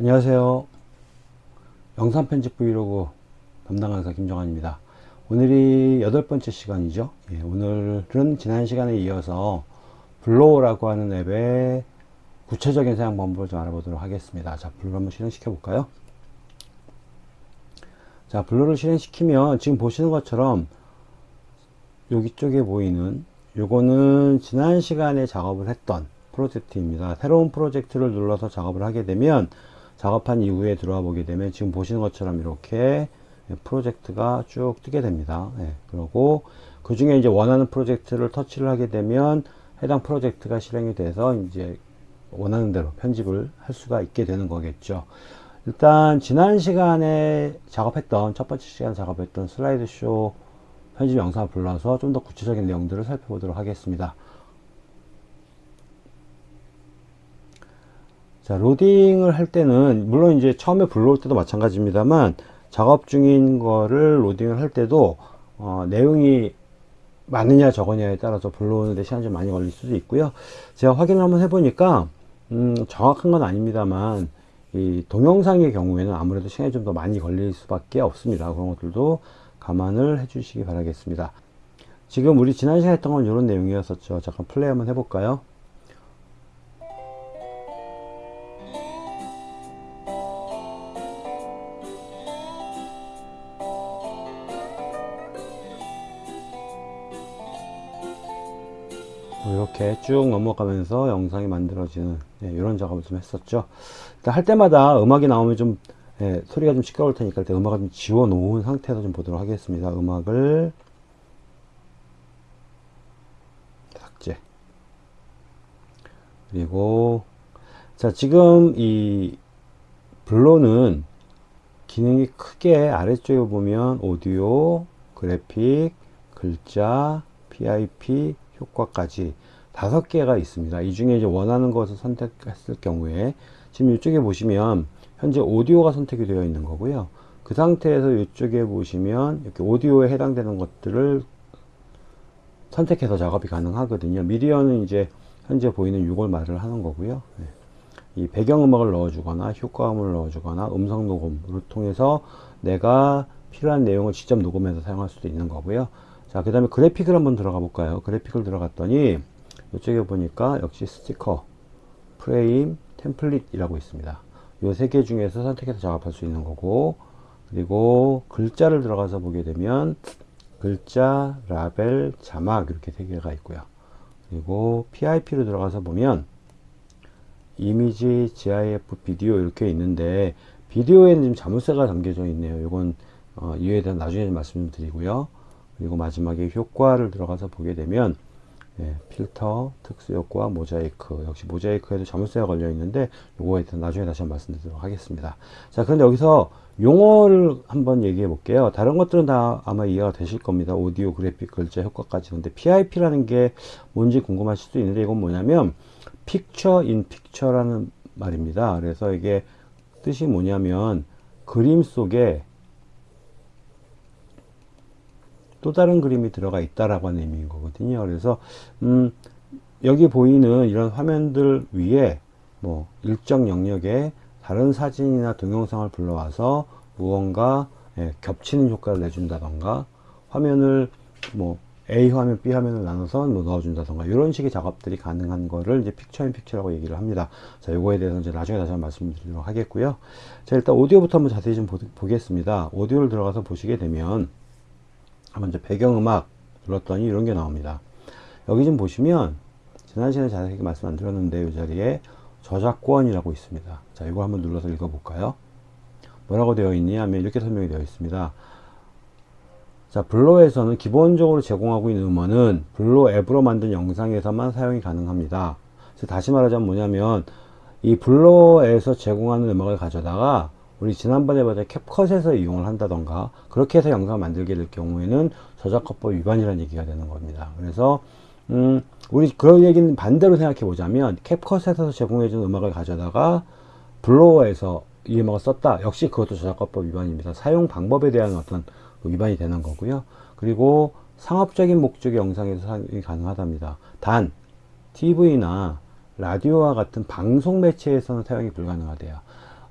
안녕하세요. 영상 편집 브이로그 담당 강사 김정환입니다. 오늘이 여덟 번째 시간이죠. 예, 오늘은 지난 시간에 이어서 VLLO라고 하는 앱의 구체적인 사용 방법을 좀 알아보도록 하겠습니다. 자, VLLO 한번 실행시켜 볼까요? 자, VLLO를 실행시키면 지금 보시는 것처럼 여기 쪽에 보이는 요거는 지난 시간에 작업을 했던 프로젝트입니다. 새로운 프로젝트를 눌러서 작업을 하게 되면 작업한 이후에 들어와 보게 되면 지금 보시는 것처럼 이렇게 프로젝트가 쭉 뜨게 됩니다. 네, 그리고 그 중에 이제 원하는 프로젝트를 터치를 하게 되면 해당 프로젝트가 실행이 돼서 이제 원하는 대로 편집을 할 수가 있게 되는 거겠죠. 일단 지난 시간에 작업했던 첫 번째 시간 작업했던 슬라이드쇼 편집 영상을 불러서 좀 더 구체적인 내용들을 살펴보도록 하겠습니다. 자, 로딩을 할 때는, 물론 이제 처음에 불러올 때도 마찬가지입니다만, 작업 중인 거를 로딩을 할 때도, 어, 내용이 많으냐 적으냐에 따라서 불러오는데 시간이 좀 많이 걸릴 수도 있고요. 제가 확인을 한번 해보니까, 음, 정확한 건 아닙니다만, 이 동영상의 경우에는 아무래도 시간이 좀 더 많이 걸릴 수밖에 없습니다. 그런 것들도 감안을 해 주시기 바라겠습니다. 지금 우리 지난 시간에 했던 건 이런 내용이었었죠. 잠깐 플레이 한번 해볼까요? 이렇게 쭉 넘어가면서 영상이 만들어지는 네, 이런 작업을 좀 했었죠. 할 때마다 음악이 나오면 좀 네, 소리가 좀 시끄러울 테니까 일단 음악을 좀 지워 놓은 상태에서 좀 보도록 하겠습니다. 음악을 삭제 그리고 자 지금 이 블로는 기능이 크게 아래쪽에 보면 오디오, 그래픽, 글자, PIP, 효과까지 다섯 개가 있습니다. 이 중에 이제 원하는 것을 선택했을 경우에 지금 이쪽에 보시면 현재 오디오가 선택이 되어 있는 거고요. 그 상태에서 이쪽에 보시면 이렇게 오디오에 해당되는 것들을 선택해서 작업이 가능하거든요. 미디어는 이제 현재 보이는 6월 말을 하는 거고요. 네. 이 배경음악을 넣어주거나 효과음을 넣어주거나 음성 녹음을 통해서 내가 필요한 내용을 직접 녹음해서 사용할 수도 있는 거고요. 자, 그 다음에 그래픽을 한번 들어가 볼까요? 그래픽을 들어갔더니 이쪽에 보니까 역시 스티커, 프레임, 템플릿이라고 있습니다. 이 세 개 중에서 선택해서 작업할 수 있는 거고 그리고 글자를 들어가서 보게 되면 글자, 라벨, 자막 이렇게 세 개가 있고요. 그리고 PIP로 들어가서 보면 이미지, GIF, 비디오 이렇게 있는데 비디오에는 지금 자물쇠가 담겨져 있네요. 이건 어, 이유에 대한 나중에 말씀드리고요. 그리고 마지막에 효과를 들어가서 보게 되면 예, 필터, 특수효과, 모자이크. 역시 모자이크에도 자물쇠가 걸려 있는데 요거에 대해서 나중에 다시 한번 말씀드리도록 하겠습니다. 자 그런데 여기서 용어를 한번 얘기해 볼게요. 다른 것들은 다 아마 이해가 되실 겁니다. 오디오, 그래픽, 글자, 효과까지. 근데 PIP라는 게 뭔지 궁금하실 수도 있는데 이건 뭐냐면 픽처 인 픽처라는 말입니다. 그래서 이게 뜻이 뭐냐면 그림 속에 또 다른 그림이 들어가 있다라고 하는 의미인 거거든요. 그래서 음, 여기 보이는 이런 화면들 위에 뭐 일정 영역에 다른 사진이나 동영상을 불러와서 무언가 예, 겹치는 효과를 내준다던가 화면을 뭐 A 화면, B 화면을 나눠서 뭐 넣어준다던가 이런 식의 작업들이 가능한 거를 이제 픽처 인 픽처라고 얘기를 합니다. 자, 요거에 대해서 이제 나중에 다시 한번 말씀드리도록 하겠고요. 자, 일단 오디오부터 한번 자세히 좀 보, 보겠습니다. 오디오를 들어가서 보시게 되면 먼저 배경음악 눌렀더니 이런 게 나옵니다. 여기 좀 보시면 지난 시간에 자세히 말씀 안 드렸는데 이 자리에 저작권이라고 있습니다. 자, 이거 한번 눌러서 읽어볼까요? 뭐라고 되어 있니 하면 이렇게 설명이 되어 있습니다. 자, 블로에서는 기본적으로 제공하고 있는 음원은 블로 앱으로 만든 영상에서만 사용이 가능합니다. 다시 말하자면 뭐냐면 이 블로에서 제공하는 음악을 가져다가 우리 지난번에 보다 캡컷에서 이용을 한다던가 그렇게 해서 영상을 만들게 될 경우에는 저작권법 위반이라는 얘기가 되는 겁니다. 그래서 음, 우리 그런 얘기는 반대로 생각해 보자면 캡컷에서 제공해준 음악을 가져다가 블로어에서 이 음악을 썼다. 역시 그것도 저작권법 위반입니다. 사용 방법에 대한 어떤 위반이 되는 거고요. 그리고 상업적인 목적의 영상에서 사용이 가능하답니다. 단 TV나 라디오와 같은 방송 매체에서는 사용이 불가능하대요.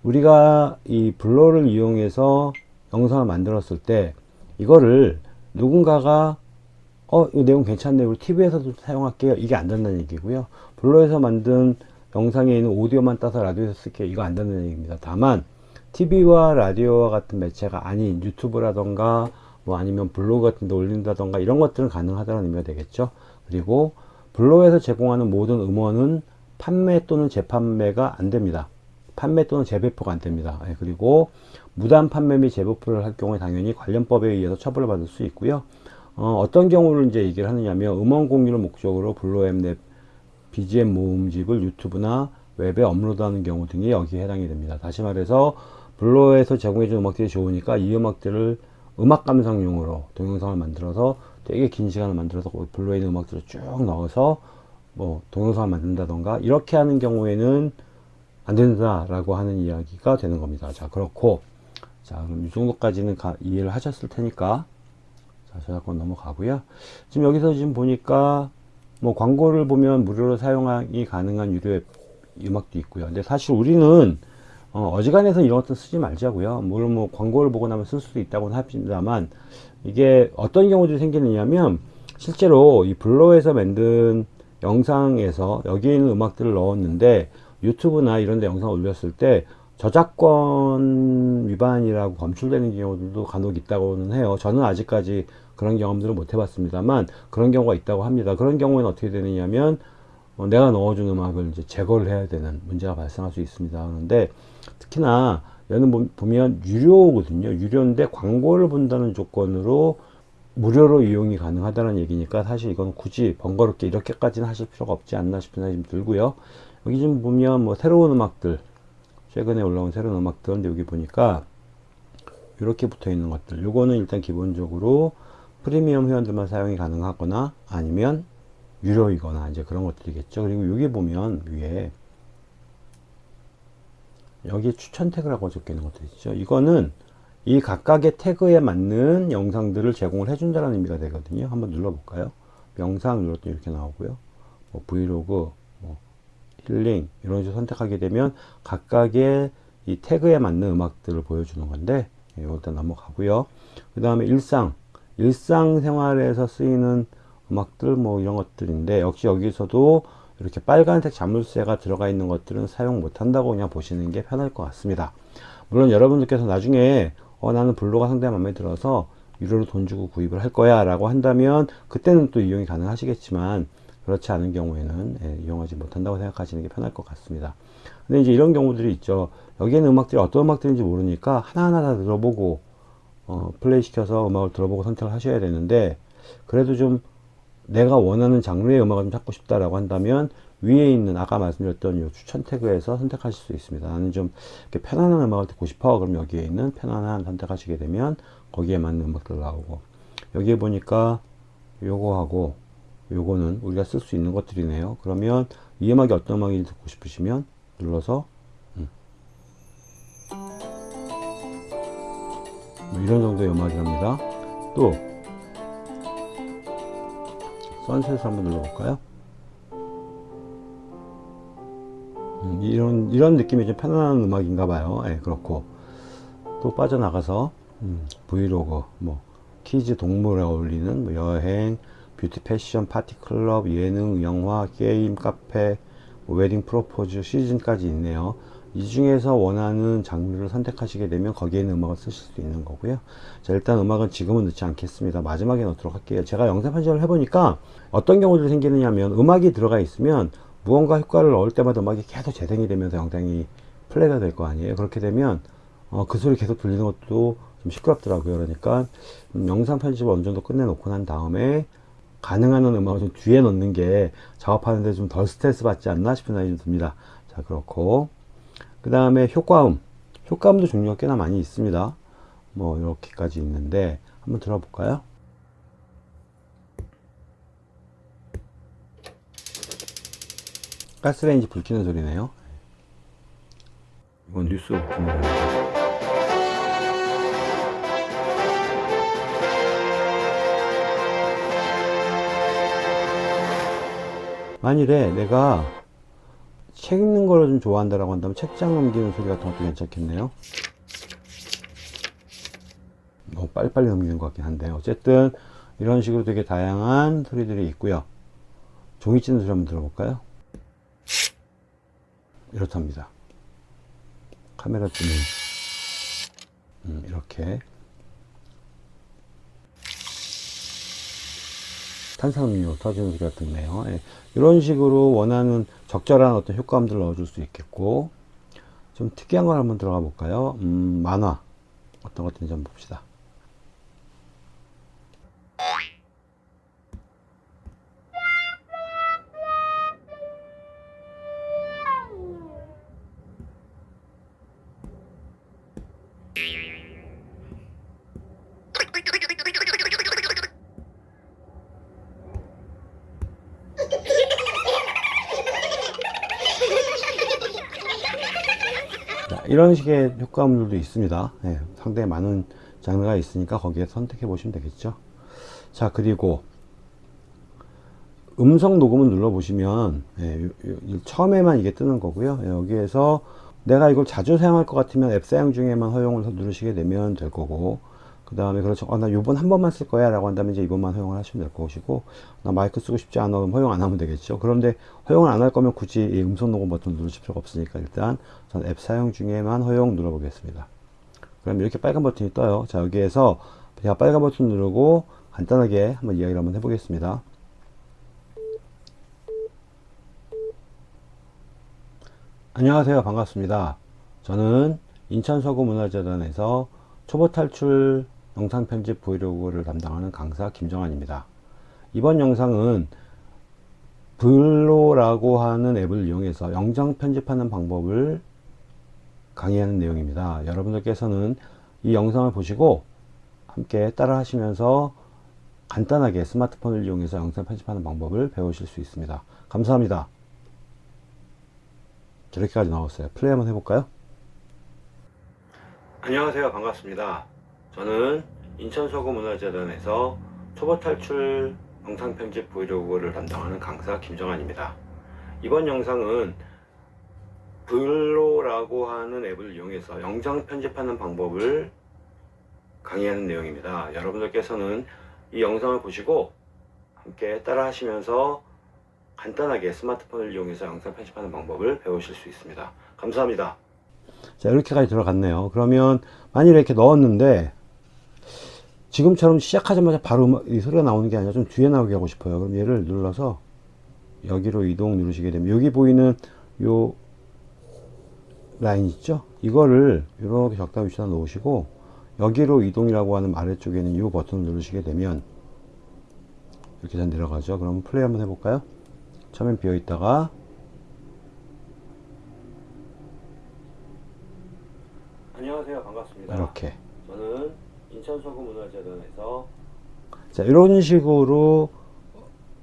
우리가 이 블로를 이용해서 영상을 만들었을 때 이거를 누군가가 어, 이 내용 괜찮네. 우리 TV에서도 사용할게요. 이게 안 된다는 얘기고요. 블로에서 만든 영상에 있는 오디오만 따서 라디오에서 쓸게요. 이거 안 된다는 얘기입니다. 다만 TV와 라디오와 같은 매체가 아닌 유튜브라던가 뭐 아니면 블로그 같은 데 올린다던가 이런 것들은 가능하다는 의미가 되겠죠. 그리고 블로그에서 제공하는 모든 음원은 판매 또는 재판매가 안 됩니다. 판매 또는 재배포가 안 됩니다. 예, 그리고 무단 판매 및 재배포를 할 경우에 당연히 관련법에 의해서 처벌을 받을 수 있고요. 어, 떤 경우를 이제 얘기를 하느냐면 음원 공유를 목적으로 블로앱 넷 BGM 모음집을 유튜브나 웹에 업로드하는 경우 등이 여기에 해당이 됩니다. 다시 말해서 블로에서 제공해준 음악들이 좋으니까 이 음악들을 음악 감상용으로 동영상을 만들어서 되게 긴 시간을 만들어서 블로에 있는 음악들을 쭉 넣어서 뭐 동영상을 만든다던가 이렇게 하는 경우에는 안 된다라고 하는 이야기가 되는 겁니다. 자 그렇고 자 그럼 이 정도까지는 가, 이해를 하셨을 테니까 자 저작권 넘어가고요. 지금 여기서 지금 보니까 뭐 광고를 보면 무료로 사용이 가능한 유료 음악도 있고요. 근데 사실 우리는 어, 지간해서 이런 것도 쓰지 말자고요. 물론 뭐 광고를 보고 나면 쓸 수도 있다고는 합니다만 이게 어떤 경우들이 생기느냐면 실제로 이 블로에서 만든 영상에서 여기에 있는 음악들을 넣었는데 유튜브나 이런 데 영상 올렸을 때 저작권 위반이라고 검출되는 경우들도 간혹 있다고는 해요. 저는 아직까지 그런 경험들을 못 해봤습니다만 그런 경우가 있다고 합니다. 그런 경우에는 어떻게 되느냐면 어, 내가 넣어준 음악을 이제 제거를 해야 되는 문제가 발생할 수 있습니다. 그런데 특히나 얘는 보면 유료거든요. 유료인데 광고를 본다는 조건으로 무료로 이용이 가능하다는 얘기니까 사실 이건 굳이 번거롭게 이렇게까지는 하실 필요가 없지 않나 싶은 생각이 좀 들고요. 여기 좀 보면 뭐 새로운 음악들 최근에 올라온 새로운 음악들 근데 여기 보니까 이렇게 붙어 있는 것들 요거는 일단 기본적으로 프리미엄 회원들만 사용이 가능하거나 아니면 유료이거나 이제 그런 것들이겠죠. 그리고 여기 보면 위에 여기 추천 태그라고 적혀 있는 것들 있죠. 이거는 이 각각의 태그에 맞는 영상들을 제공을 해준다는 의미가 되거든요. 한번 눌러 볼까요? 영상 눌렀더니 이렇게 나오고요. 뭐 브이로그, 뭐 힐링 이런 식으로 선택하게 되면 각각의 이 태그에 맞는 음악들을 보여주는 건데 이거 일단 넘어가고요. 그 다음에 일상 일상생활에서 쓰이는 음악들 뭐 이런 것들인데 역시 여기서도 이렇게 빨간색 자물쇠가 들어가 있는 것들은 사용 못한다고 그냥 보시는 게 편할 것 같습니다. 물론 여러분들께서 나중에 어, 나는 블로가 상당히 마음에 들어서 유료로 돈 주고 구입을 할 거야 라고 한다면 그때는 또 이용이 가능하시겠지만 그렇지 않은 경우에는 예, 이용하지 못한다고 생각하시는 게 편할 것 같습니다. 근데 이제 이런 경우들이 있죠. 여기에는 음악들이 어떤 음악들인지 모르니까 하나하나 다 들어보고 어, 플레이 시켜서 음악을 들어보고 선택을 하셔야 되는데 그래도 좀 내가 원하는 장르의 음악을 좀 찾고 싶다라고 한다면 위에 있는 아까 말씀드렸던 이 추천 태그에서 선택하실 수 있습니다. 나는 좀 편안한 음악을 듣고 싶어. 그럼 여기에 있는 편안한 선택하시게 되면 거기에 맞는 음악들 나오고 여기에 보니까 요거하고 요거는 우리가 쓸 수 있는 것들이네요. 그러면 이 음악이 어떤 음악인지 듣고 싶으시면 눌러서 음. 뭐 이런 정도의 음악이랍니다. 또 선셋을 한번 눌러볼까요? 음, 이런 이런 느낌이 좀 편안한 음악인가 봐요. 예, 그렇고 또 빠져나가서 음, 브이로그, 뭐 키즈 동물에 어울리는 뭐 여행, 뷰티 패션, 파티 클럽, 예능, 영화, 게임, 카페, 뭐 웨딩 프로포즈 시즌까지 있네요. 이 중에서 원하는 장르를 선택하시게 되면 거기에 있는 음악을 쓰실 수 있는 거고요. 자, 일단 음악은 지금은 넣지 않겠습니다. 마지막에 넣도록 할게요. 제가 영상 편집을 해보니까 어떤 경우들이 생기느냐 하면 음악이 들어가 있으면 무언가 효과를 넣을 때마다 음악이 계속 재생이 되면서 영상이 플레이가 될 거 아니에요. 그렇게 되면 어, 그 소리 계속 들리는 것도 좀 시끄럽더라고요. 그러니까 음, 영상 편집을 어느 정도 끝내놓고 난 다음에 가능한 음악을 좀 뒤에 넣는 게 작업하는데 좀 덜 스트레스 받지 않나 싶은 생각이 좀 듭니다. 자, 그렇고. 그 다음에 효과음. 효과음도 종류가 꽤나 많이 있습니다. 뭐, 이렇게까지 있는데, 한번 들어볼까요? 가스레인지 불 켜는 소리네요. 이건 뉴스 오픈입니다. 만일에 내가 책 읽는 거를 좀 좋아한다라고 한다면 책장 넘기는 소리 같은 것도 괜찮겠네요. 너무 빨리빨리 넘기는 것 같긴 한데 어쨌든 이런 식으로 되게 다양한 소리들이 있고요. 종이 찢는 소리 한번 들어볼까요? 이렇답니다. 카메라 찌는 음, 이렇게 탄산음료 터지는 소리가 듣네요. 예, 이런 식으로 원하는 적절한 어떤 효과음들을 넣어줄 수 있겠고 좀 특이한 걸 한번 들어가 볼까요? 음, 만화 어떤 것인지 한번 봅시다. 이런 식의 효과음들도 있습니다. 예, 상당히 많은 장르가 있으니까 거기에 선택해 보시면 되겠죠. 자, 그리고 음성 녹음을 눌러 보시면 예, 요- 요- 처음에만 이게 뜨는 거고요. 예, 여기에서 내가 이걸 자주 사용할 것 같으면 앱 사용 중에만 허용을 누르시게 되면 될 거고 그 다음에 그렇죠. 어, 나 요번 한 번만 쓸 거야 라고 한다면 이제 이번만 허용을 하시면 될 것이고 나 마이크 쓰고 싶지 않아 그럼 허용 안 하면 되겠죠. 그런데 허용을 안 할 거면 굳이 이 음성 녹음 버튼 누르실 필요가 없으니까 일단 전 앱 사용 중에만 허용 눌러 보겠습니다. 그럼 이렇게 빨간 버튼이 떠요. 자 여기에서 제가 빨간 버튼 누르고 간단하게 한번 이야기를 한번 해보겠습니다. 안녕하세요. 반갑습니다. 저는 인천 서구문화재단에서 초보 탈출 영상 편집 브이로그를 담당하는 강사 김정환입니다. 이번 영상은 블로라고 하는 앱을 이용해서 영상 편집하는 방법을 강의하는 내용입니다. 여러분들께서는 이 영상을 보시고 함께 따라 하시면서 간단하게 스마트폰을 이용해서 영상 편집하는 방법을 배우실 수 있습니다. 감사합니다. 이렇게까지 나왔어요. 플레이 한번 해볼까요? 안녕하세요. 반갑습니다. 저는 인천서구문화재단에서 초보 탈출 영상 편집 브이로그를 담당하는 강사 김정환입니다. 이번 영상은 블로라고 하는 앱을 이용해서 영상 편집하는 방법을 강의하는 내용입니다. 여러분들께서는 이 영상을 보시고 함께 따라 하시면서 간단하게 스마트폰을 이용해서 영상 편집하는 방법을 배우실 수 있습니다. 감사합니다. 자, 이렇게까지 들어갔네요. 그러면 만일에 이렇게 넣었는데 지금처럼 시작하자마자 바로 음악- 이 소리가 나오는 게 아니라 좀 뒤에 나오게 하고 싶어요. 그럼 얘를 눌러서 여기로 이동 누르시게 되면 여기 보이는 요 라인 있죠? 이거를 이렇게 적당 위치에다 놓으시고 여기로 이동이라고 하는 아래쪽에 있는 이 버튼을 누르시게 되면 이렇게 잘 내려가죠. 그럼 플레이 한번 해볼까요? 처음엔 비어 있다가 안녕하세요. 반갑습니다. 이렇게 저는 인천서구 문화재단에서 자 이런 식으로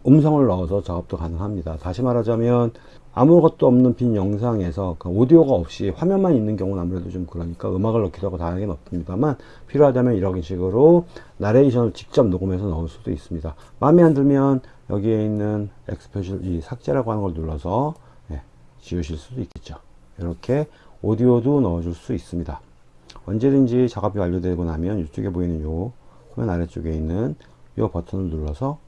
음성을 넣어서 작업도 가능합니다. 다시 말하자면 아무것도 없는 빈 영상에서 그 오디오가 없이 화면만 있는 경우는 아무래도 좀 그러니까 음악을 넣기도 하고 다양하게 넣습니다만 필요하다면 이런 식으로 나레이션을 직접 녹음해서 넣을 수도 있습니다. 마음에 안 들면 여기에 있는 엑스표시 이 삭제라고 하는 걸 눌러서 예, 지우실 수도 있겠죠. 이렇게 오디오도 넣어줄 수 있습니다. 언제든지 작업이 완료되고 나면 이쪽에 보이는 요 화면 아래쪽에 있는 요 버튼을 눌러서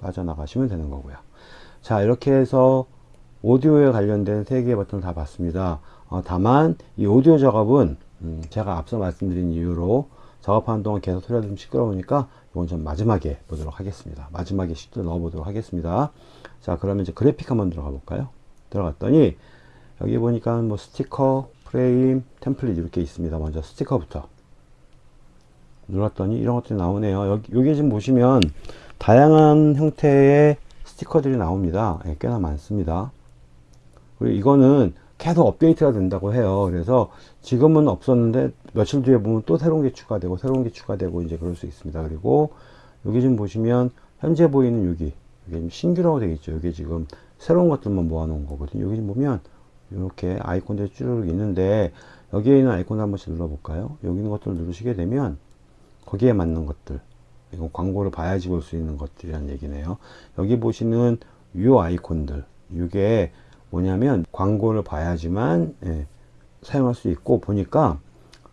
빠져나가시면 되는 거고요. 자 이렇게 해서 오디오에 관련된 세 개의 버튼을 다 봤습니다. 어, 다만 이 오디오 작업은 음, 제가 앞서 말씀드린 이유로 작업하는 동안 계속 소리가 좀 시끄러우니까 이건 좀 마지막에 보도록 하겠습니다. 마지막에 시도 넣어 보도록 하겠습니다. 자 그러면 이제 그래픽 한번 들어가 볼까요? 들어갔더니 여기 보니까 뭐 스티커, 프레임, 템플릿 이렇게 있습니다. 먼저 스티커부터 눌렀더니 이런 것들이 나오네요. 여기, 여기 지금 보시면 다양한 형태의 스티커들이 나옵니다. 예, 꽤나 많습니다. 그리고 이거는 계속 업데이트가 된다고 해요. 그래서 지금은 없었는데 며칠 뒤에 보면 또 새로운 게 추가되고 새로운 게 추가되고 이제 그럴 수 있습니다. 그리고 여기 지금 보시면 현재 보이는 여기 이게 신규라고 되어 있죠. 여기 지금 새로운 것들만 모아놓은 거거든요. 여기 보면 이렇게 아이콘들이 쭈르륵 있는데 여기에 있는 아이콘을 한 번씩 눌러볼까요? 여기 있는 것들을 누르시게 되면 거기에 맞는 것들 이건 광고를 봐야지 볼 수 있는 것들이란 얘기네요. 여기 보시는 요 아이콘들 이게 뭐냐면 광고를 봐야지만 예, 사용할 수 있고 보니까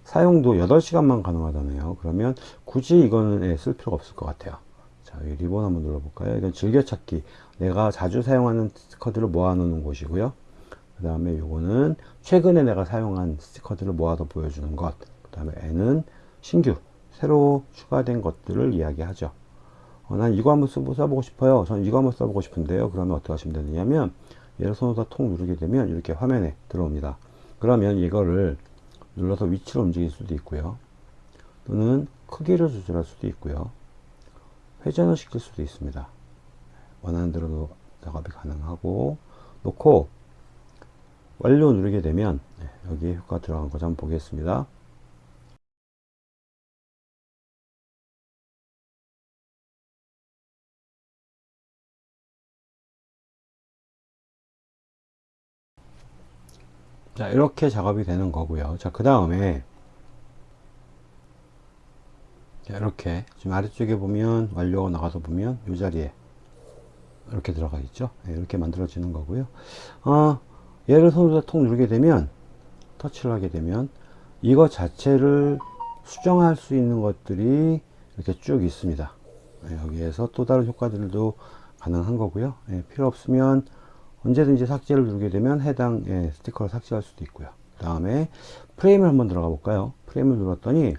사용도 8시간만 가능하다네요. 그러면 굳이 이거는 예, 쓸 필요가 없을 것 같아요. 자, 이 리본 한번 눌러볼까요? 이건 즐겨찾기. 내가 자주 사용하는 스티커들을 모아놓는 곳이고요. 그 다음에 요거는 최근에 내가 사용한 스티커들을 모아서 보여주는 것. 그 다음에 N은 신규, 새로 추가된 것들을 이야기하죠. 어, 난 이거 한번 써, 써보고 싶어요. 전 이거 한번 써보고 싶은데요. 그러면 어떻게 하시면 되느냐면 얘를 손으로 통 누르게 되면 이렇게 화면에 들어옵니다. 그러면 이거를 눌러서 위치로 움직일 수도 있고요. 또는 크기를 조절할 수도 있고요. 회전을 시킬 수도 있습니다. 원하는 대로 작업이 가능하고 놓고 완료 누르게 되면 네, 여기에 효과 들어간 거 한번 보겠습니다. 자 이렇게 작업이 되는 거고요. 자그 다음에 이렇게 지금 아래쪽에 보면 완료가 나가서 보면 이 자리에 이렇게 들어가 있죠? 네, 이렇게 만들어지는 거고요. 어, 얘를 손으로 통 누르게 되면 터치를 하게 되면 이거 자체를 수정할 수 있는 것들이 이렇게 쭉 있습니다. 네, 여기에서 또 다른 효과들도 가능한 거고요. 네, 필요 없으면 언제든지 삭제를 누르게 되면 해당 예, 스티커를 삭제할 수도 있고요. 그 다음에 프레임을 한번 들어가 볼까요? 프레임을 눌렀더니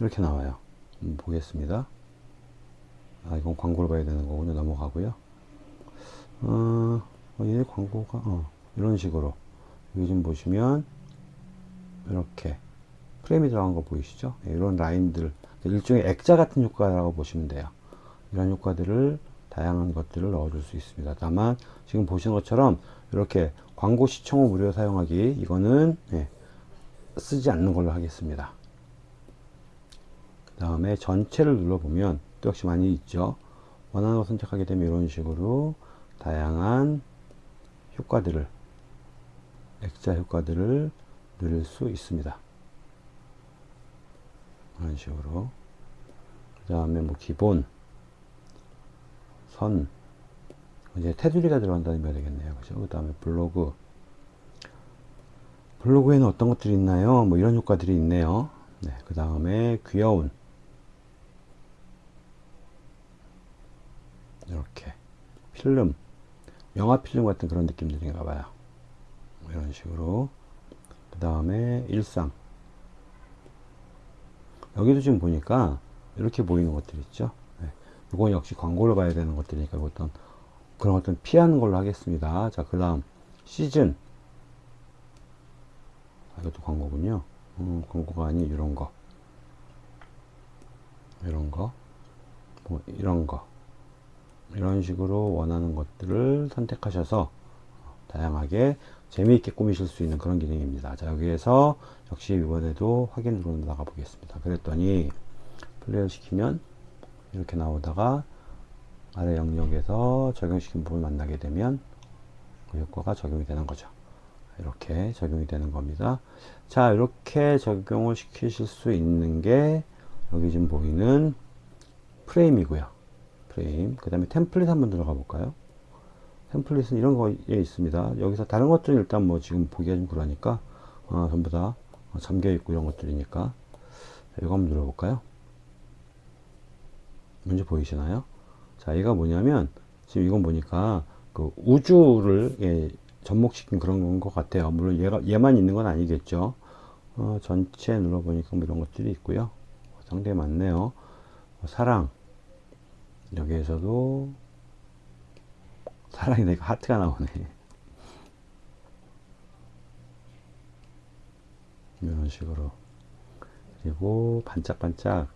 이렇게 나와요. 음, 보겠습니다. 아 이건 광고를 봐야 되는 거군요. 넘어가고요. 어, 어, 얘 광고가 어, 이런 식으로 여기 좀 보시면 이렇게 프레임이 들어간 거 보이시죠 예, 이런 라인들 일종의 액자 같은 효과라고 보시면 돼요 이런 효과들을 다양한 것들을 넣어줄 수 있습니다. 다만 지금 보시는 것처럼 이렇게 광고 시청 후 무료 사용하기 이거는 예, 쓰지 않는 걸로 하겠습니다. 그 다음에 전체를 눌러보면 또 역시 많이 있죠. 원하는 거 선택하게 되면 이런 식으로 다양한 효과들을 액자 효과들을 누릴 수 있습니다. 이런 식으로. 그 다음에 뭐 기본 선. 이제 테두리가 들어간다는 말 되겠네요. 그죠? 그 다음에 블로그. 블로그에는 어떤 것들이 있나요? 뭐 이런 효과들이 있네요. 네, 그 다음에 귀여운. 이렇게. 필름 영화 필름 같은 그런 느낌들인가 봐요 뭐 이런 식으로 그 다음에 일상 여기도 지금 보니까 이렇게 보이는 것들 있죠 이건 역시 광고를 봐야 되는 것들이니까 어떤 그런 것들은 피하는 걸로 하겠습니다. 자, 그 다음 시즌. 아, 이것도 광고군요. 음, 광고가 아닌 이런 거. 이런 거. 뭐 이런 거. 이런 식으로 원하는 것들을 선택하셔서 다양하게 재미있게 꾸미실 수 있는 그런 기능입니다. 자, 여기에서 역시 이번에도 확인 누르 나가 보겠습니다. 그랬더니 플레이를 시키면 이렇게 나오다가 아래 영역에서 적용시킨 부분 만나게 되면 그 효과가 적용이 되는 거죠. 이렇게 적용이 되는 겁니다. 자, 이렇게 적용을 시키실 수 있는 게 여기 지금 보이는 프레임이고요. 프레임. 그 다음에 템플릿 한번 들어가 볼까요? 템플릿은 이런 거에 있습니다. 여기서 다른 것들은 일단 뭐 지금 보기가 좀 그러니까 어, 전부 다 잠겨 있고 이런 것들이니까 이거 한번 눌러볼까요? 먼저 보이시나요? 자, 얘가 뭐냐면 지금 이건 보니까 그 우주를 예, 접목시킨 그런 것 같아요. 물론 얘가 얘만 있는 건 아니겠죠. 어, 전체 눌러보니까 뭐 이런 것들이 있고요. 상당히 많네요. 사랑 여기에서도 사랑이 내가 하트가 나오네. 이런 식으로. 그리고 반짝반짝.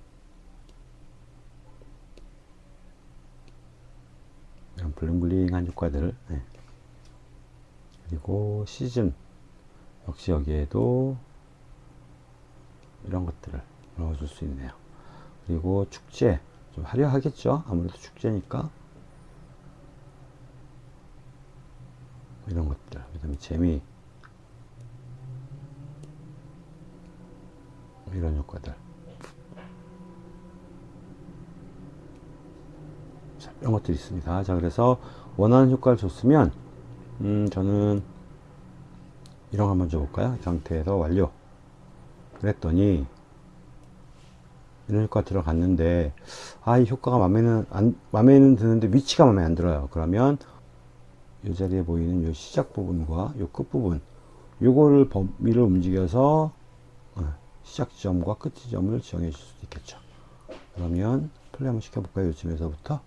이런 블링블링한 효과들. 네. 그리고 시즌. 역시 여기에도 이런 것들을 넣어줄 수 있네요. 그리고 축제 좀 화려하겠죠 아무래도 축제니까 이런 것들 그 다음에 재미 이런 효과들 이런 것들이 있습니다. 자, 그래서 원하는 효과를 줬으면 음, 저는 이런 거 한번 줘볼까요? 이 상태에서 완료. 그랬더니 이런 효과 들어갔는데 아 이 효과가 마음에는 안 마음에는 드는데 위치가 마음에 안 들어요. 그러면 이 자리에 보이는 이 시작 부분과 이 끝 부분 요거를 범위를 움직여서 어, 시작 지점과 끝 지점을 지정해 줄 수도 있겠죠. 그러면 플레이 한번 시켜볼까요? 요쯤에서부터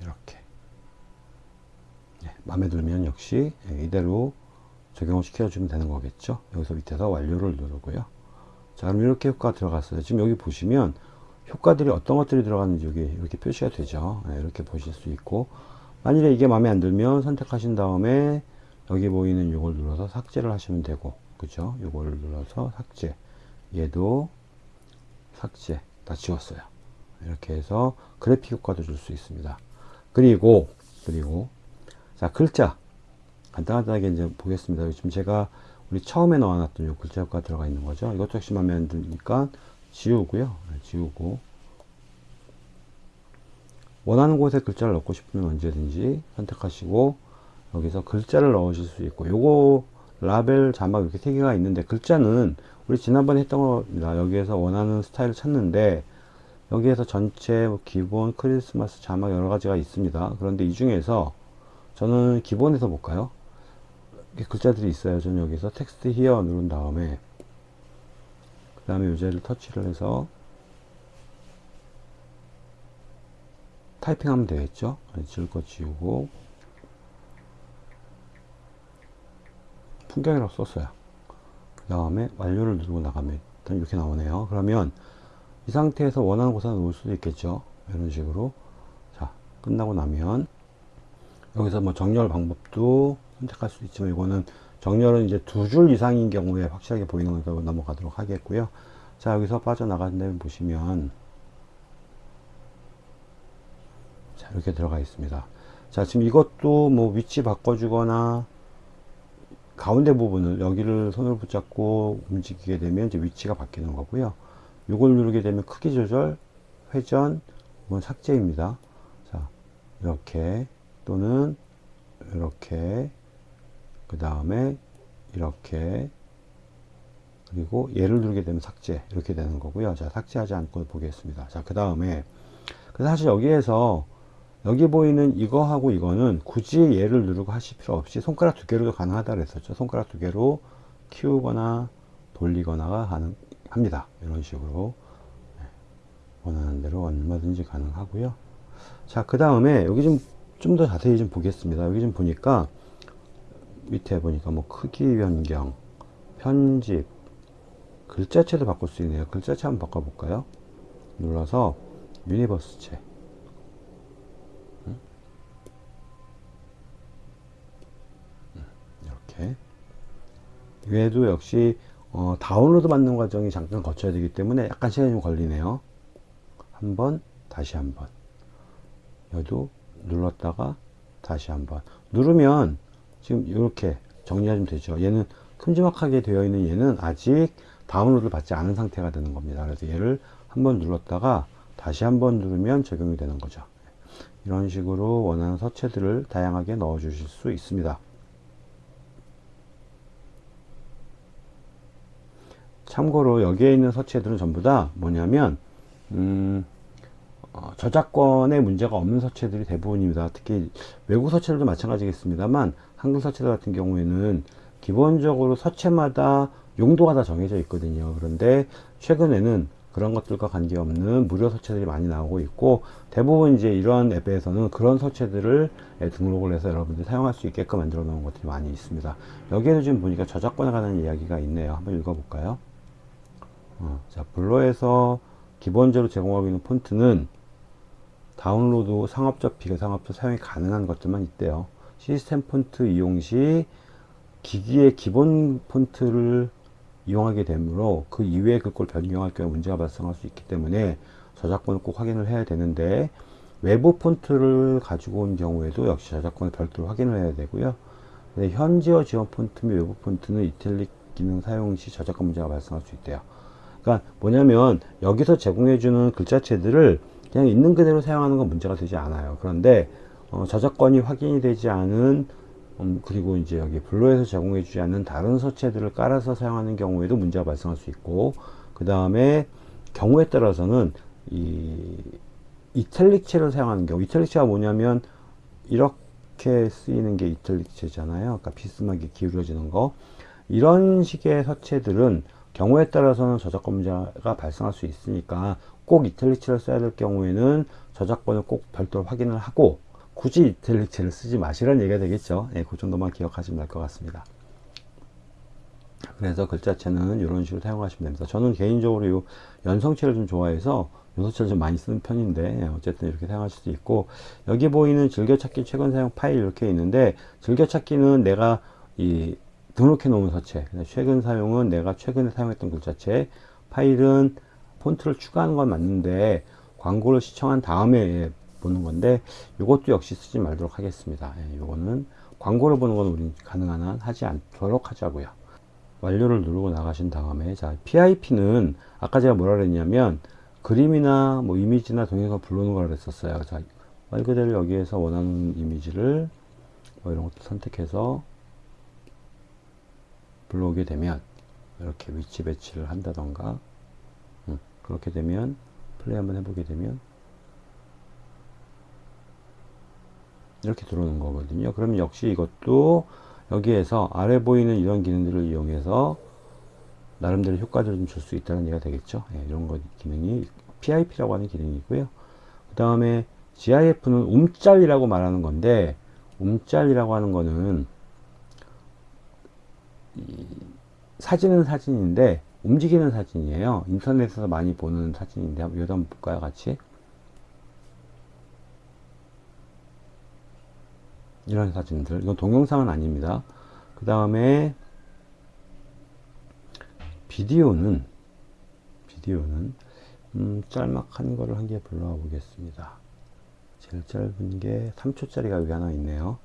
이렇게 네, 마음에 들면 역시 이대로 적용을 시켜주면 되는 거겠죠. 여기서 밑에서 완료를 누르고요. 자 그럼 이렇게 효과 들어갔어요. 지금 여기 보시면 효과들이 어떤 것들이 들어갔는지 여기 이렇게 표시가 되죠. 네, 이렇게 보실 수 있고. 만일에 이게 마음에 안 들면 선택하신 다음에 여기 보이는 이걸 눌러서 삭제를 하시면 되고. 그죠? 이걸 눌러서 삭제. 얘도 삭제. 다 지웠어요. 이렇게 해서 그래픽 효과도 줄 수 있습니다. 그리고 그리고. 자 글자 간단하게 이제 보겠습니다. 지금 제가 우리 처음에 넣어놨던 요 글자 효과 들어가 있는 거죠. 역시 마음에 안 드니까 지우고요. 네, 지우고 원하는 곳에 글자를 넣고 싶으면 언제든지 선택하시고 여기서 글자를 넣으실 수 있고 요거 라벨 자막 이렇게 세 개가 있는데 글자는 우리 지난번에 했던 겁니다. 여기에서 원하는 스타일을 찾는데 여기에서 전체 뭐 기본 크리스마스 자막 여러 가지가 있습니다. 그런데 이 중에서 저는 기본에서 볼까요? 글자들이 있어요. 저는 여기서 텍스트 히어 누른 다음에 그 다음에 요제를 터치를 해서 타이핑하면 되겠죠. 지울 거 지우고 풍경이라고 썼어요. 그 다음에 완료를 누르고 나가면 일단 이렇게 나오네요. 그러면 이 상태에서 원하는 곳에 놓을 수도 있겠죠. 이런 식으로 자 끝나고 나면 여기서 뭐 정렬 방법도 선택할 수 있지만 이거는 정렬은 이제 두 줄 이상인 경우에 확실하게 보이는 것으로 넘어가도록 하겠고요. 자 여기서 빠져나가는 데 보시면 자 이렇게 들어가 있습니다. 자 지금 이것도 뭐 위치 바꿔주거나 가운데 부분을 여기를 손으로 붙잡고 움직이게 되면 이제 위치가 바뀌는 거고요. 이걸 누르게 되면 크기 조절, 회전, 이건 삭제입니다. 자 이렇게 또는 이렇게 그 다음에 이렇게 그리고 얘를 누르게 되면 삭제 이렇게 되는 거고요. 자 삭제하지 않고 보겠습니다. 자그 다음에 사실 여기에서 여기 보이는 이거하고 이거는 굳이 얘를 누르고 하실 필요 없이 손가락 두 개로도 가능하다 그랬었죠. 손가락 두 개로 키우거나 돌리거나가 가능 합니다. 이런 식으로. 네. 원하는 대로 얼마든지 가능하고요. 자 그 다음에 여기 좀 좀 더 자세히 좀 보겠습니다 여기 좀 보니까 밑에 보니까 뭐 크기 변경, 편집, 글자체도 바꿀 수 있네요. 글자체 한번 바꿔볼까요? 눌러서 유니버스체. 이렇게. 얘도 역시 어, 다운로드 받는 과정이 잠깐 거쳐야 되기 때문에 약간 시간이 좀 걸리네요. 한번 다시 한번 여도 눌렀다가 다시 한번. 누르면 지금 이렇게 정리하시면 되죠. 얘는 큼지막하게 되어 있는 얘는 아직 다운로드를 받지 않은 상태가 되는 겁니다. 그래서 얘를 한번 눌렀다가 다시 한번 누르면 적용이 되는 거죠. 이런 식으로 원하는 서체들을 다양하게 넣어 주실 수 있습니다. 참고로 여기에 있는 서체들은 전부 다 뭐냐면 음, 어, 저작권에 문제가 없는 서체들이 대부분입니다. 특히 외국 서체들도 마찬가지겠습니다만 한글 서체들 같은 경우에는 기본적으로 서체마다 용도가 다 정해져 있거든요. 그런데 최근에는 그런 것들과 관계없는 무료 서체들이 많이 나오고 있고 대부분 이제 이런 앱에서는 그런 서체들을 등록을 해서 여러분들이 사용할 수 있게끔 만들어 놓은 것들이 많이 있습니다. 여기에도 지금 보니까 저작권에 관한 이야기가 있네요. 한번 읽어볼까요? 어, 자, 블로에서 기본적으로 제공하고 있는 폰트는 다운로드 상업적 비상업적 사용이 가능한 것들만 있대요 시스템 폰트 이용 시 기기의 기본 폰트를 이용하게 되므로 그 이외의 글꼴 변경할 경우 문제가 발생할 수 있기 때문에 저작권을 꼭 확인을 해야 되는데 외부 폰트를 가지고 온 경우에도 역시 저작권을 별도로 확인을 해야 되고요 네, 현지어 지원 폰트 및 외부 폰트는 이탈릭 기능 사용 시 저작권 문제가 발생할 수 있대요. 그러니까 뭐냐면 여기서 제공해주는 글자체들을 그냥 있는 그대로 사용하는 건 문제가 되지 않아요. 그런데 어, 저작권이 확인이 되지 않은 음, 그리고 이제 여기 블로에서 제공해주지 않는 다른 서체들을 깔아서 사용하는 경우에도 문제가 발생할 수 있고 그 다음에 경우에 따라서는 이 이탈릭체를 사용하는 경우 이탈릭체가 뭐냐면 이렇게 쓰이는 게 이탈릭체잖아요. 아까 비스하게 기울어지는 거 이런 식의 서체들은 경우에 따라서는 저작권 문제가 발생할 수 있으니까 꼭 이탈릭체를 써야 될 경우에는 저작권을 꼭 별도로 확인을 하고 굳이 이탈릭체를 쓰지 마시라는 얘기가 되겠죠. 예, 그 정도만 기억하시면 될 것 같습니다. 그래서 글자체는 이런 식으로 사용하시면 됩니다. 저는 개인적으로 이 연성체를 좀 좋아해서 연성체를 좀 많이 쓰는 편인데 예, 어쨌든 이렇게 사용하실 수 있고 여기 보이는 즐겨찾기 최근 사용 파일 이렇게 있는데 즐겨찾기는 내가 이 등록해 놓은 서체 최근 사용은 내가 최근에 사용했던 글자체 파일은 폰트를 추가하는 건 맞는데 광고를 시청한 다음에 보는 건데 이것도 역시 쓰지 말도록 하겠습니다. 이거는 예, 광고를 보는 건 우리 가능한 한 하지 않도록 하자고요. 완료를 누르고 나가신 다음에 자 PIP는 아까 제가 뭐라 그랬냐면 그림이나 뭐 이미지나 동영상 불러오는 걸 그랬었어요. 자 말 그대로 여기에서 원하는 이미지를 뭐 이런 것도 선택해서 불러오게 되면 이렇게 위치 배치를 한다던가 음, 그렇게 되면 플레이 한번 해보게 되면 이렇게 들어오는 거거든요. 그럼 역시 이것도 여기에서 아래 보이는 이런 기능들을 이용해서 나름대로 효과를 좀 줄 수 있다는 얘기가 되겠죠? 예, 이런 거 기능이 PIP라고 하는 기능이고요. 그 다음에 GIF는 움짤이라고 말하는 건데 움짤이라고 하는 거는 사진은 사진인데 움직이는 사진이에요. 인터넷에서 많이 보는 사진인데 여기 한번 볼까요 같이? 이런 사진들. 이건 동영상은 아닙니다. 그 다음에 비디오는 비디오는 음, 짤막한 거를 한 개 불러와 보겠습니다. 제일 짧은 게 3초짜리가 여기 하나 있네요.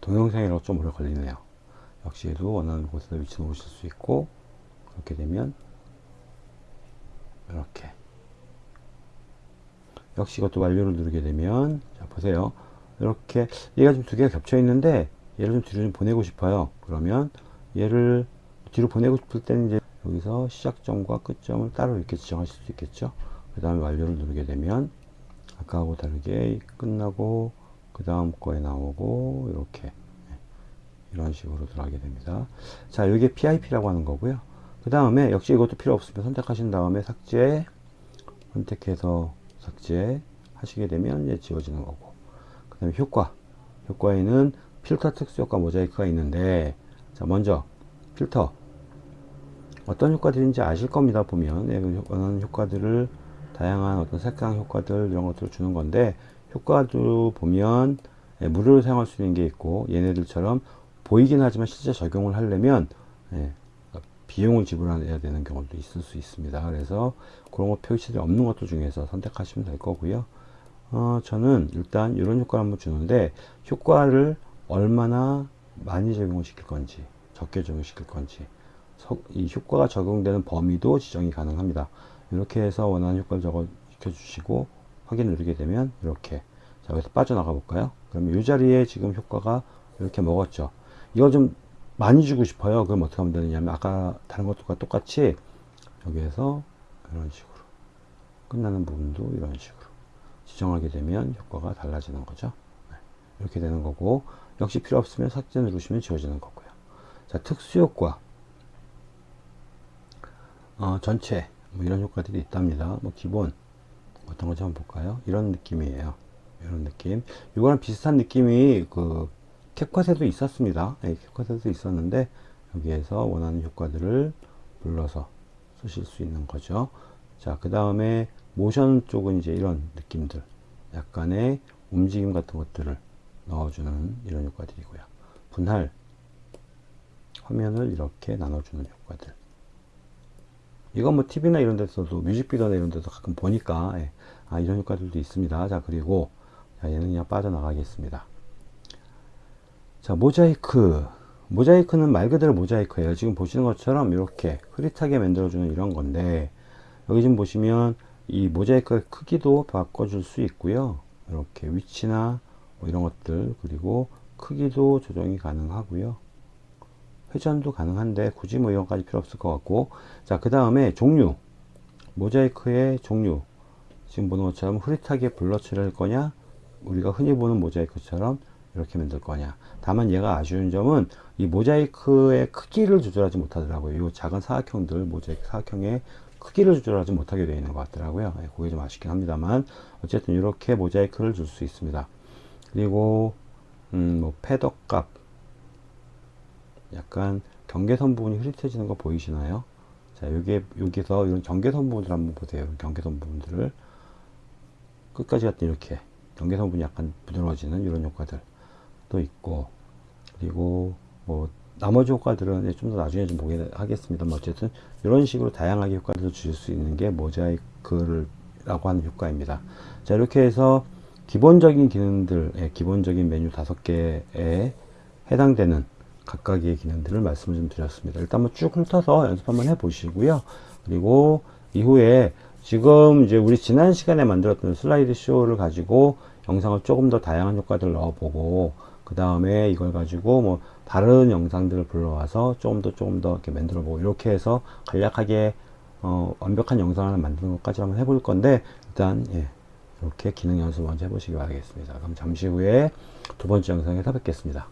동영상이라고 좀 오래 걸리네요 역시 도 원하는 곳에서 위치 놓으실 수 있고 그렇게 되면 이렇게. 역시 이것도 완료를 누르게 되면 자 보세요. 이렇게 얘가 지금 두 개가 겹쳐 있는데 얘를 좀 뒤로 좀 보내고 싶어요. 그러면 얘를 뒤로 보내고 싶을 때는 이제 여기서 시작점과 끝점을 따로 이렇게 지정하실 수 있겠죠? 그 다음에 완료를 누르게 되면 아까하고 다르게 끝나고 그 다음 거에 나오고 이렇게. 네, 이런 식으로 들어가게 됩니다. 자 이게 PIP라고 하는 거고요. 그 다음에 역시 이것도 필요 없으면 선택하신 다음에 삭제 선택해서 삭제 하시게 되면 이제 지워지는 거고. 그 다음에 효과. 효과에는 필터 특수 효과 모자이크가 있는데 자 먼저 필터. 어떤 효과들인지 아실 겁니다 보면. 예, 그 원하는 효과들을 다양한 어떤 색상 효과들 이런 것들을 주는 건데 효과도 보면 예, 무료로 사용할 수 있는 게 있고 얘네들처럼 보이긴 하지만 실제 적용을 하려면 예, 비용을 지불해야 되는 경우도 있을 수 있습니다. 그래서 그런 거 표시들이 없는 것도 중에서 선택하시면 될 거고요. 어, 저는 일단 이런 효과를 한번 주는데 효과를 얼마나 많이 적용을 시킬 건지 적게 적용시킬 건지 이 효과가 적용되는 범위도 지정이 가능합니다. 이렇게 해서 원하는 효과를 적어 시켜주시고 확인 누르게 되면 이렇게 자 여기서 빠져나가 볼까요? 그럼 이 자리에 지금 효과가 이렇게 먹었죠. 이거 좀 많이 주고 싶어요. 그럼 어떻게 하면 되느냐면 아까 다른 것들과 똑같이 여기에서 이런 식으로 끝나는 부분도 이런 식으로 지정하게 되면 효과가 달라지는 거죠. 네. 이렇게 되는 거고 역시 필요 없으면 삭제 누르시면 지워지는 거고요. 자 특수 효과 어, 전체 뭐 이런 효과들이 있답니다. 뭐 기본 어떤 건지 한번 볼까요? 이런 느낌이에요. 이런 느낌. 이거랑 비슷한 느낌이 그 캡컷에도 있었습니다. 네, 캡컷에도 있었는데 여기에서 원하는 효과들을 불러서 쓰실 수 있는 거죠. 자, 그 다음에 모션 쪽은 이제 이런 느낌들, 약간의 움직임 같은 것들을 넣어주는 이런 효과들이고요. 분할, 화면을 이렇게 나눠주는 효과들. 이건 뭐 TV나 이런 데서도 뮤직비디오나 이런 데서 가끔 보니까 예, 아, 이런 효과들도 있습니다. 자, 그리고 자, 얘는 그냥 빠져나가겠습니다. 자, 모자이크. 모자이크는 말 그대로 모자이크예요. 지금 보시는 것처럼 이렇게 흐릿하게 만들어주는 이런 건데, 여기 지금 보시면 이 모자이크 크기도 바꿔줄 수 있고요. 이렇게 위치나 뭐 이런 것들, 그리고 크기도 조정이 가능하고요. 회전도 가능한데 굳이 뭐 이런까지 필요 없을 것 같고 자 그 다음에 종류 모자이크의 종류 지금 보는 것처럼 흐릿하게 블러치를 할 거냐 우리가 흔히 보는 모자이크처럼 이렇게 만들 거냐. 다만 얘가 아쉬운 점은 이 모자이크의 크기를 조절하지 못하더라고요. 이 작은 사각형들 모자이크 사각형의 크기를 조절하지 못하게 되어 있는 것 같더라고요. 네, 그게 좀 아쉽긴 합니다만 어쨌든 이렇게 모자이크를 줄 수 있습니다. 그리고 음, 뭐 패더 값 약간 경계선 부분이 흐릿해지는 거 보이시나요? 자, 여기 여기서 이런 경계선 부분들 한번 보세요. 경계선 부분들을. 끝까지 갔더니 이렇게 경계선 부분이 약간 부드러워지는 이런 효과들 도 있고 그리고 뭐 나머지 효과들은 좀 더 나중에 좀 보게 하겠습니다만 어쨌든 이런 식으로 다양하게 효과들을 주실 수 있는 게 모자이크를 라고 하는 효과입니다. 자 이렇게 해서 기본적인 기능들, 예, 기본적인 메뉴 다섯 개에 해당되는 각각의 기능들을 말씀을 좀 드렸습니다. 일단 한번 쭉 훑어서 연습 한번 해 보시고요. 그리고 이후에 지금 이제 우리 지난 시간에 만들었던 슬라이드 쇼를 가지고 영상을 조금 더 다양한 효과들을 넣어보고 그 다음에 이걸 가지고 뭐 다른 영상들을 불러와서 조금 더 조금 더 이렇게 만들어 보고 이렇게 해서 간략하게 어, 완벽한 영상을 만드는 것까지 한번 해볼 건데 일단 예, 이렇게 기능 연습 먼저 해보시기 바라겠습니다. 그럼 잠시 후에 두 번째 영상에서 뵙겠습니다.